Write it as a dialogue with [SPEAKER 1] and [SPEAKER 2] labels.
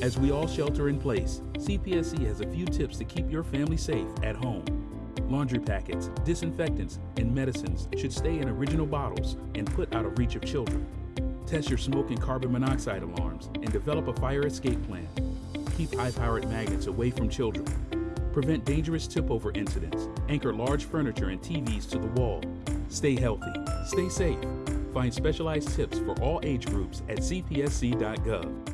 [SPEAKER 1] As we all shelter in place, CPSC has a few tips to keep your family safe at home. Laundry packets, disinfectants, and medicines should stay in original bottles and put out of reach of children. Test your smoke and carbon monoxide alarms and develop a fire escape plan. Keep high-powered magnets away from children. Prevent dangerous tip-over incidents. Anchor large furniture and TVs to the wall. Stay healthy. Stay safe. Find specialized tips for all age groups at cpsc.gov.